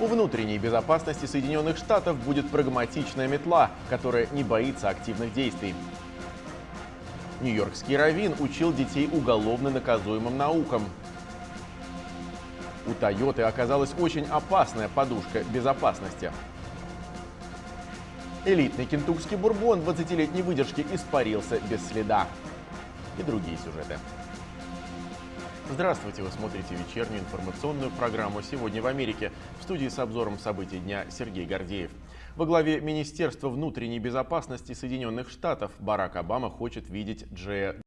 У внутренней безопасности Соединенных Штатов будет прагматичная метла, которая не боится активных действий. Нью-Йоркский раввин учил детей уголовно наказуемым наукам. У Тойоты оказалась очень опасная подушка безопасности. Элитный кентукский бурбон 20-летней выдержки испарился без следа. И другие сюжеты. Здравствуйте, вы смотрите вечернюю информационную программу «Сегодня в Америке». В студии с обзором событий дня Сергей Гордеев. Во главе Министерства внутренней безопасности Соединенных Штатов Барак Обама хочет видеть Джея